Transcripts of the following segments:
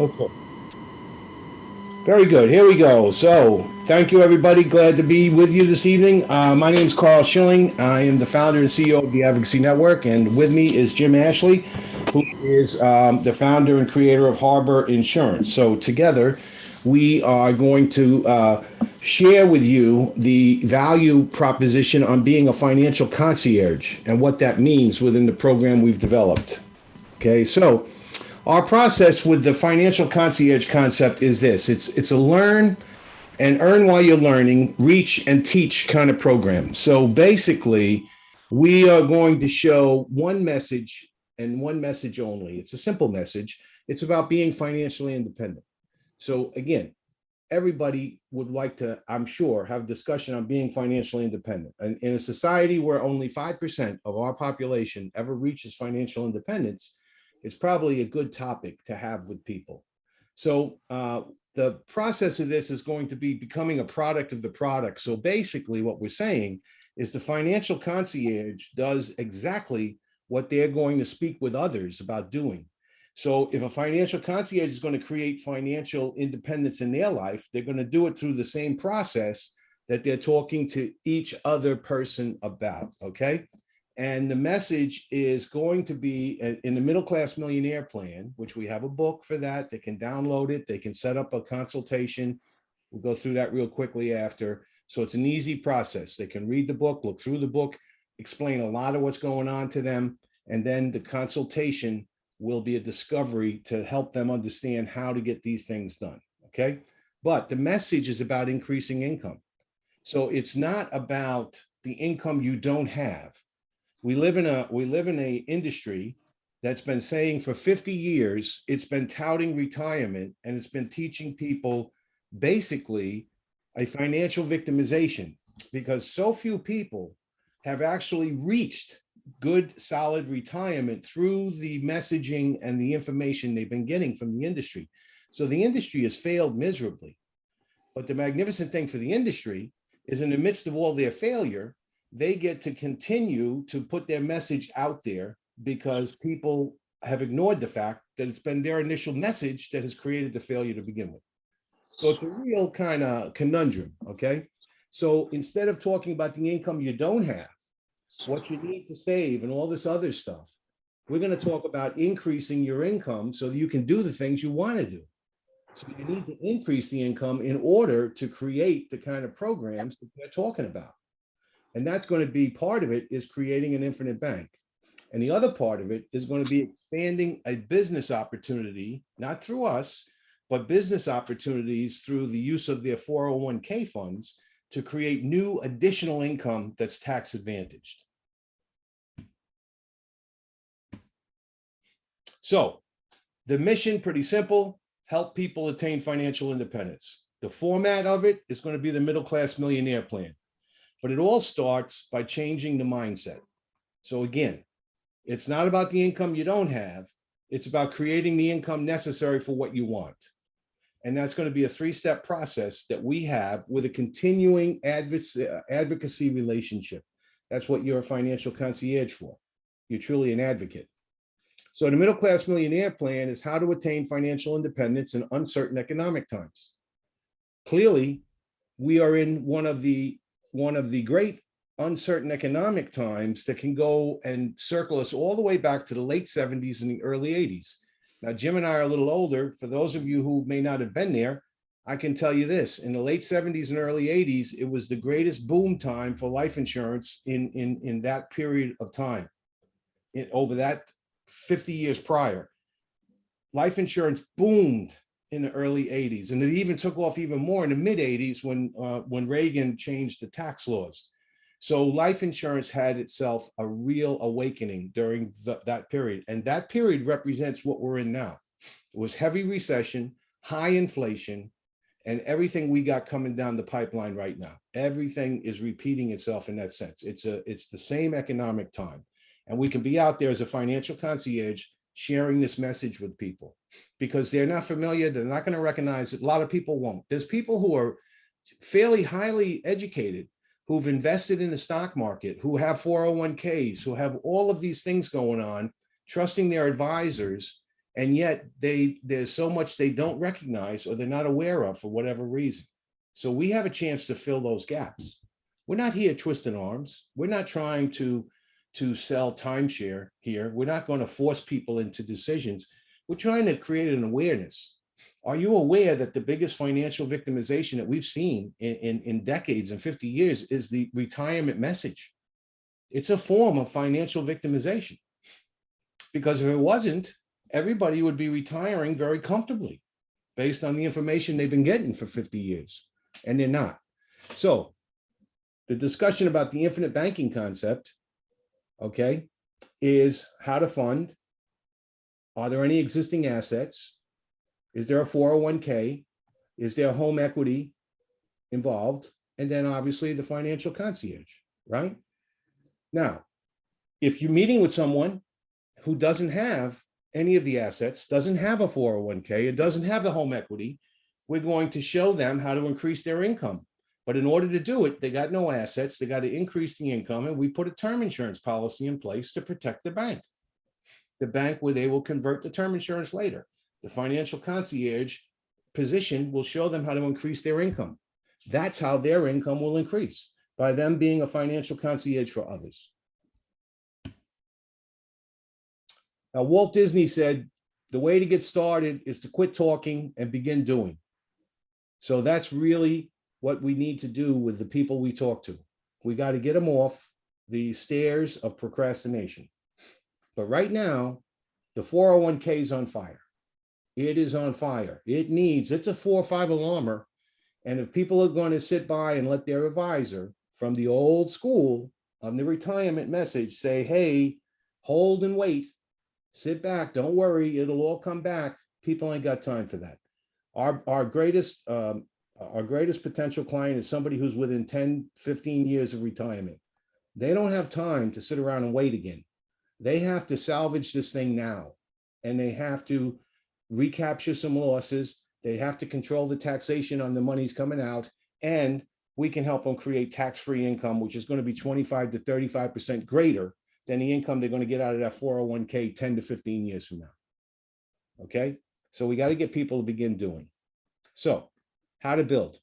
Okay. Very good. Here we go. So thank you, everybody. Glad to be with you this evening. Uh, my name is Carl Schilling. I am the founder and CEO of the Advocacy Network. And with me is Jim Ashley, who is um, the founder and creator of Harbor Insurance. So together, we are going to uh, share with you the value proposition on being a financial concierge and what that means within the program we've developed. Okay, so our process with the financial concierge concept is this. It's it's a learn and earn while you're learning, reach and teach kind of program. So basically, we are going to show one message and one message only. It's a simple message. It's about being financially independent. So again, everybody would like to, I'm sure, have discussion on being financially independent. And in a society where only 5% of our population ever reaches financial independence, it's probably a good topic to have with people. So uh, the process of this is going to be becoming a product of the product. So basically what we're saying is the financial concierge does exactly what they're going to speak with others about doing. So if a financial concierge is going to create financial independence in their life, they're going to do it through the same process that they're talking to each other person about, okay? And the message is going to be in the middle class millionaire plan, which we have a book for that. They can download it. They can set up a consultation. We'll go through that real quickly after. So it's an easy process. They can read the book, look through the book, explain a lot of what's going on to them. And then the consultation will be a discovery to help them understand how to get these things done. Okay. But the message is about increasing income. So it's not about the income you don't have we live in a we live in a industry that's been saying for 50 years it's been touting retirement and it's been teaching people basically a financial victimization because so few people have actually reached good solid retirement through the messaging and the information they've been getting from the industry. So the industry has failed miserably. But the magnificent thing for the industry is in the midst of all their failure they get to continue to put their message out there because people have ignored the fact that it's been their initial message that has created the failure to begin with. So it's a real kind of conundrum, okay? So instead of talking about the income you don't have, what you need to save and all this other stuff, we're going to talk about increasing your income so that you can do the things you want to do. So you need to increase the income in order to create the kind of programs that they're talking about. And that's going to be part of it is creating an infinite bank. And the other part of it is going to be expanding a business opportunity, not through us, but business opportunities through the use of their 401k funds to create new additional income that's tax advantaged. So the mission, pretty simple, help people attain financial independence. The format of it is going to be the middle class millionaire plan. But it all starts by changing the mindset. So again, it's not about the income you don't have. It's about creating the income necessary for what you want. And that's going to be a three-step process that we have with a continuing uh, advocacy relationship. That's what you're a financial concierge for. You're truly an advocate. So the middle class millionaire plan is how to attain financial independence in uncertain economic times. Clearly, we are in one of the one of the great uncertain economic times that can go and circle us all the way back to the late 70s and the early 80s. Now, Jim and I are a little older. For those of you who may not have been there, I can tell you this, in the late 70s and early 80s, it was the greatest boom time for life insurance in, in, in that period of time, in, over that 50 years prior. Life insurance boomed in the early 80s. And it even took off even more in the mid 80s when, uh, when Reagan changed the tax laws. So life insurance had itself a real awakening during the, that period. And that period represents what we're in now. It was heavy recession, high inflation, and everything we got coming down the pipeline right now. Everything is repeating itself in that sense. It's a it's the same economic time. And we can be out there as a financial concierge sharing this message with people because they're not familiar. They're not going to recognize it. A lot of people won't. There's people who are fairly highly educated who've invested in the stock market, who have 401ks, who have all of these things going on, trusting their advisors And yet they, there's so much they don't recognize or they're not aware of for whatever reason. So we have a chance to fill those gaps. We're not here twisting arms. We're not trying to, to sell timeshare here. We're not going to force people into decisions. We're trying to create an awareness. Are you aware that the biggest financial victimization that we've seen in, in, in decades and 50 years is the retirement message? It's a form of financial victimization. Because if it wasn't, everybody would be retiring very comfortably based on the information they've been getting for 50 years, and they're not. So the discussion about the infinite banking concept, okay, is how to fund. Are there any existing assets? Is there a 401k? Is there home equity involved? And then obviously the financial concierge, right? Now, if you're meeting with someone who doesn't have any of the assets, doesn't have a 401k, it doesn't have the home equity, we're going to show them how to increase their income. But in order to do it, they got no assets, they got to increase the income, and we put a term insurance policy in place to protect the bank. The bank where they will convert the term insurance later. The financial concierge position will show them how to increase their income. That's how their income will increase, by them being a financial concierge for others. Now, Walt Disney said, the way to get started is to quit talking and begin doing. So that's really what we need to do with the people we talk to. We got to get them off the stairs of procrastination. But right now, the 401k is on fire. It is on fire. It needs, it's a four or five alarmer. And if people are going to sit by and let their advisor from the old school on the retirement message say, hey, hold and wait, sit back, don't worry, it'll all come back. People ain't got time for that. Our, our greatest, um, our greatest potential client is somebody who's within 10, 15 years of retirement. They don't have time to sit around and wait again. They have to salvage this thing now. And they have to recapture some losses. They have to control the taxation on the monies coming out. And we can help them create tax-free income, which is going to be 25 to 35% greater than the income they're going to get out of that 401k 10 to 15 years from now. Okay, so we got to get people to begin doing. So how to build?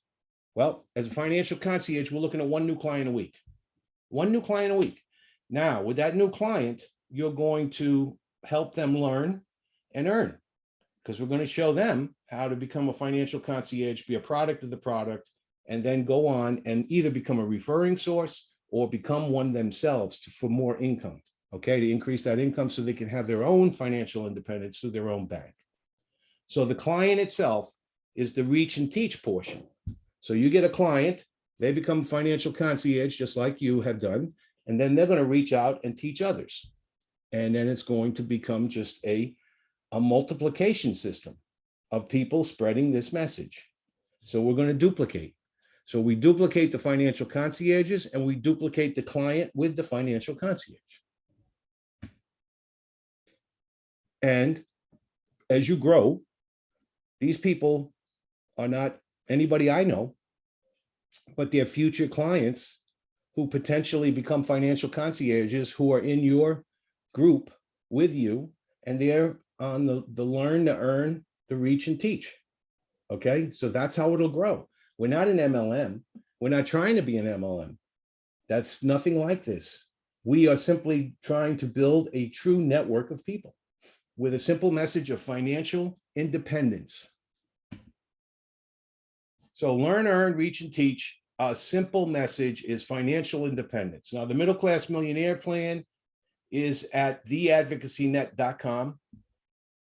Well, as a financial concierge, we're looking at one new client a week. One new client a week. Now, with that new client, you're going to help them learn and earn because we're going to show them how to become a financial concierge, be a product of the product, and then go on and either become a referring source or become one themselves to, for more income, okay, to increase that income so they can have their own financial independence through their own bank. So the client itself is the reach and teach portion. So you get a client, they become financial concierge, just like you have done, and then they're going to reach out and teach others. And then it's going to become just a, a multiplication system of people spreading this message. So we're going to duplicate. So we duplicate the financial concierges and we duplicate the client with the financial concierge. And as you grow, these people are not anybody I know, but they're future clients who potentially become financial concierges who are in your group with you and they're on the, the learn, to earn, the reach and teach. Okay, so that's how it'll grow. We're not an MLM. We're not trying to be an MLM. That's nothing like this. We are simply trying to build a true network of people with a simple message of financial independence. So learn, earn, reach, and teach. A simple message is financial independence. Now, the middle class millionaire plan is at theadvocacynet.com.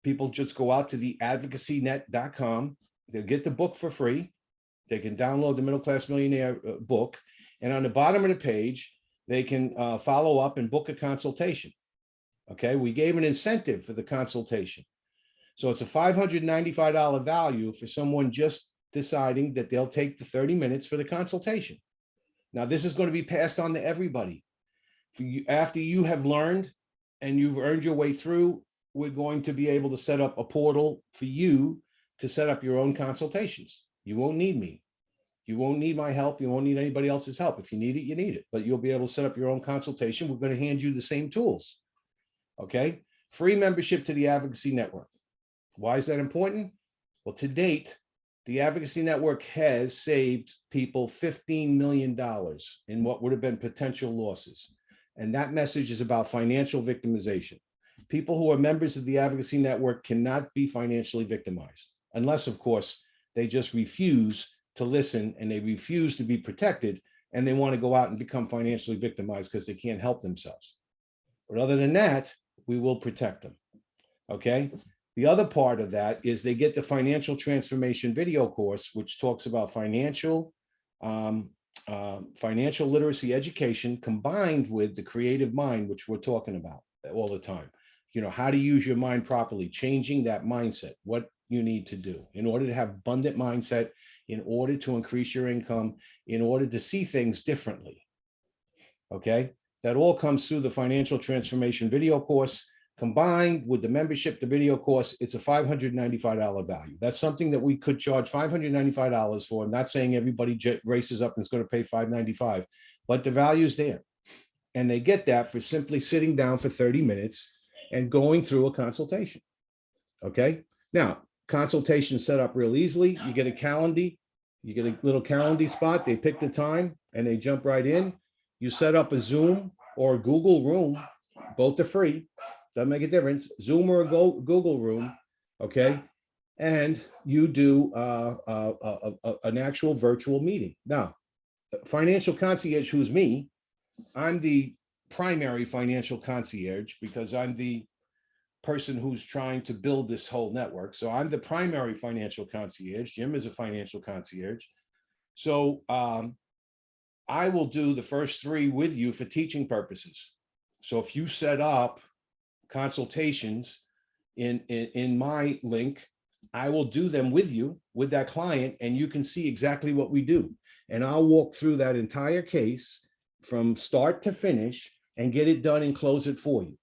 People just go out to theadvocacynet.com. They'll get the book for free. They can download the middle class millionaire uh, book. And on the bottom of the page, they can uh, follow up and book a consultation. Okay, we gave an incentive for the consultation. So it's a $595 value for someone just deciding that they'll take the 30 minutes for the consultation. Now, this is going to be passed on to everybody. You, after you have learned and you've earned your way through, we're going to be able to set up a portal for you to set up your own consultations. You won't need me. You won't need my help. You won't need anybody else's help. If you need it, you need it, but you'll be able to set up your own consultation. We're going to hand you the same tools. Okay. Free membership to the advocacy network. Why is that important? Well, to date, the Advocacy Network has saved people $15 million in what would have been potential losses. And that message is about financial victimization. People who are members of the Advocacy Network cannot be financially victimized unless, of course, they just refuse to listen and they refuse to be protected and they want to go out and become financially victimized because they can't help themselves. But other than that, we will protect them. Okay. The other part of that is they get the financial transformation video course, which talks about financial um, uh, financial literacy education combined with the creative mind, which we're talking about all the time. You know, how to use your mind properly, changing that mindset, what you need to do in order to have abundant mindset, in order to increase your income, in order to see things differently. Okay, that all comes through the financial transformation video course combined with the membership, the video course, it's a $595 value. That's something that we could charge $595 for. I'm not saying everybody races up and is going to pay 595, but the value's there. And they get that for simply sitting down for 30 minutes and going through a consultation. Okay, now consultation set up real easily. You get a calendar, you get a little calendar spot. They pick the time and they jump right in. You set up a Zoom or a Google Room, both are free. Doesn't make a difference. Zoom or a Go- Google Room, okay? And you do uh, uh, uh, uh, an actual virtual meeting. Now, financial concierge, who's me, I'm the primary financial concierge because I'm the person who's trying to build this whole network. So I'm the primary financial concierge. Jim is a financial concierge. So um, I will do the first three with you for teaching purposes. So if you set up consultations in, in, in my link, I will do them with you, with that client, and you can see exactly what we do. And I'll walk through that entire case from start to finish and get it done and close it for you.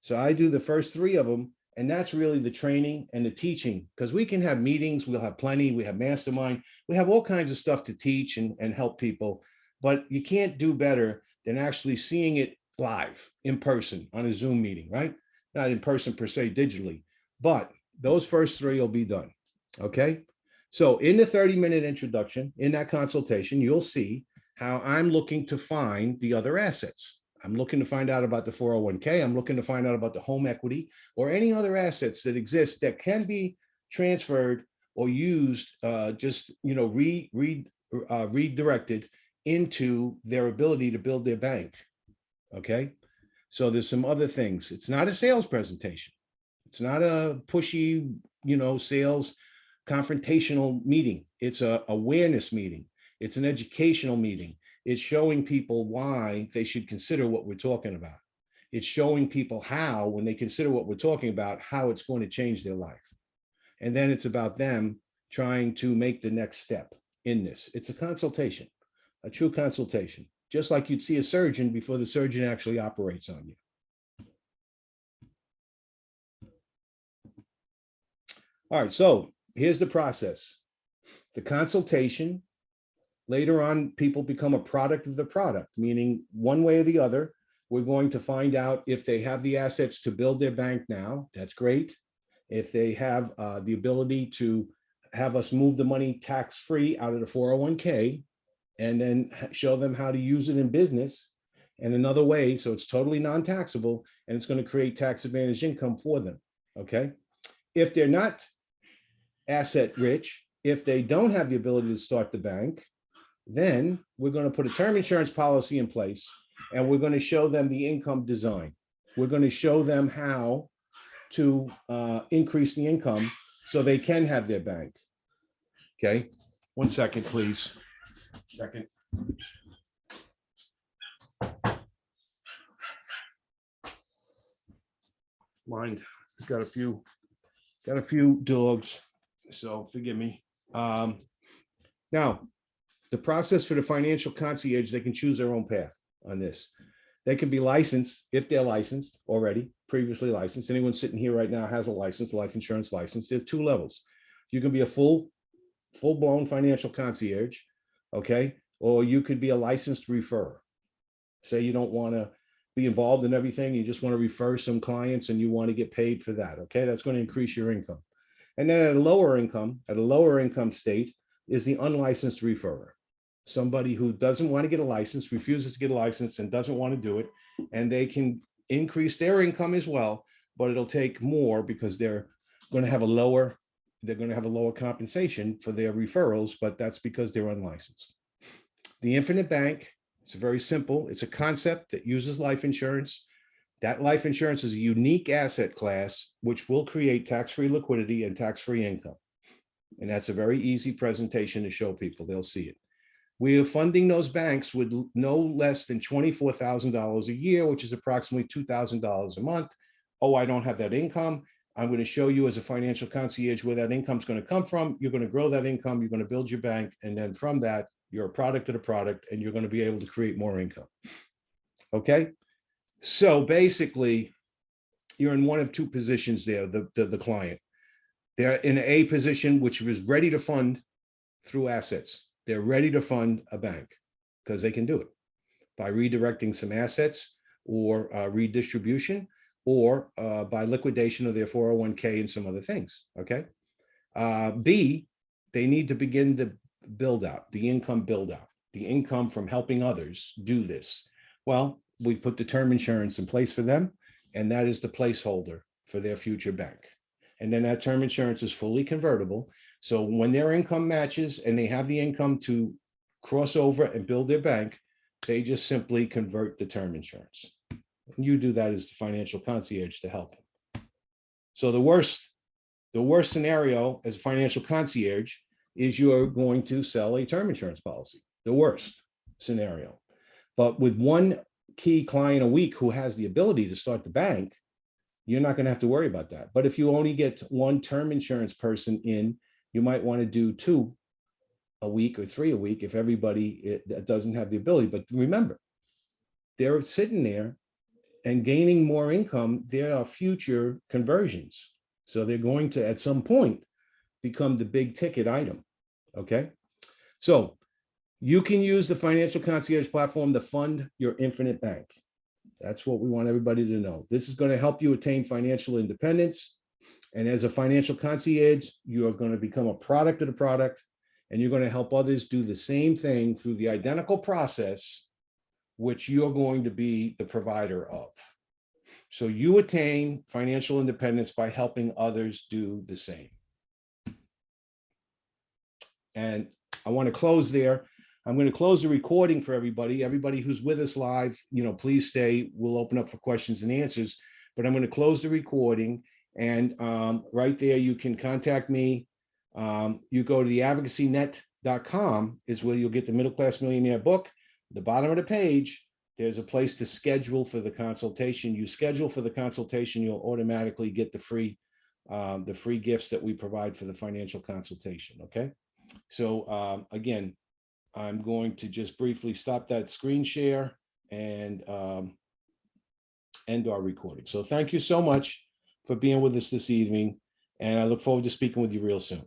So I do the first three of them, and that's really the training and the teaching, because we can have meetings, we'll have plenty, we have mastermind, we have all kinds of stuff to teach and, and help people, but you can't do better than actually seeing it live in person on a Zoom meeting, right? Not in person per se digitally, but those first three will be done. Okay. So in the 30 minute introduction, in that consultation, you'll see how I'm looking to find the other assets. I'm looking to find out about the 401k. I'm looking to find out about the home equity or any other assets that exist that can be transferred or used, uh, just, you know, re, re, uh, redirected into their ability to build their bank. Okay. So there's some other things. It's not a sales presentation. It's not a pushy, you know, sales confrontational meeting. It's a awareness meeting. It's an educational meeting. It's showing people why they should consider what we're talking about. It's showing people how, when they consider what we're talking about, how it's going to change their life. And then it's about them trying to make the next step in this. It's a consultation, a true consultation, just like you'd see a surgeon before the surgeon actually operates on you. All right, so here's the process. The consultation Later on, people become a product of the product, meaning one way or the other, we're going to find out if they have the assets to build their bank now, that's great. If they have uh, the ability to have us move the money tax-free out of the 401k and then show them how to use it in business and another way, so it's totally non-taxable and it's going to create tax advantage income for them, okay? If they're not asset rich, if they don't have the ability to start the bank, then we're going to put a term insurance policy in place and we're going to show them the income design. We're going to show them how to uh, increase the income so they can have their bank. Okay, one second, please. Second. Mind, got a few, got a few dogs, so forgive me. Um, now, the process for the financial concierge, they can choose their own path on this. They can be licensed if they're licensed already, previously licensed. Anyone sitting here right now has a license, life insurance license. There's two levels. You can be a full, full-blown financial concierge, okay? Or you could be a licensed referrer. Say you don't want to be involved in everything, you just want to refer some clients and you want to get paid for that, okay? That's going to increase your income. And then at a lower income, at a lower income state is the unlicensed referrer. Somebody who doesn't want to get a license, refuses to get a license and doesn't want to do it. And they can increase their income as well, but it'll take more because they're going to have a lower, they're going to have a lower compensation for their referrals, but that's because they're unlicensed. The infinite bank, it's very simple. It's a concept that uses life insurance. That life insurance is a unique asset class, which will create tax-free liquidity and tax-free income. And that's a very easy presentation to show people. They'll see it. We are funding those banks with no less than $24,000 a year, which is approximately $2,000 a month. Oh, I don't have that income. I'm going to show you as a financial concierge where that income is going to come from. You're going to grow that income. You're going to build your bank. And then from that, you're a product of the product and you're going to be able to create more income. Okay. So basically, you're in one of two positions there, the, the, the client. They're in a position which is ready to fund through assets. They're ready to fund a bank because they can do it by redirecting some assets or uh, redistribution or uh, by liquidation of their 401k and some other things, okay? Uh, B, they need to begin the build out, the income build out, the income from helping others do this. Well, we put the term insurance in place for them, and that is the placeholder for their future bank. And then that term insurance is fully convertible. So when their income matches and they have the income to cross over and build their bank, they just simply convert the term insurance. And you do that as the financial concierge to help. So the worst, the worst scenario as a financial concierge is you're going to sell a term insurance policy, the worst scenario. But with one key client a week who has the ability to start the bank, you're not going to have to worry about that. But if you only get one term insurance person in, you might want to do two a week or three a week if everybody eh, doesn't have the ability. But remember, they're sitting there and gaining more income. There are future conversions. So they're going to, at some point, become the big ticket item. Okay. So you can use the financial concierge platform to fund your infinite bank. That's what we want everybody to know. This is going to help you attain financial independence. And as a financial concierge, you are going to become a product of the product, and you're going to help others do the same thing through the identical process, which you're going to be the provider of. So you attain financial independence by helping others do the same. And I want to close there. I'm going to close the recording for everybody. Everybody who's with us live, you know, please stay. We'll open up for questions and answers. But I'm going to close the recording. And um, right there, you can contact me. Um, you go to the advocacynet.com is where you'll get the middle class millionaire book. The bottom of the page, there's a place to schedule for the consultation. You schedule for the consultation, you'll automatically get the free um, the free gifts that we provide for the financial consultation. Okay. So um, again, I'm going to just briefly stop that screen share and um, end our recording. So thank you so much for being with us this evening. And I look forward to speaking with you real soon.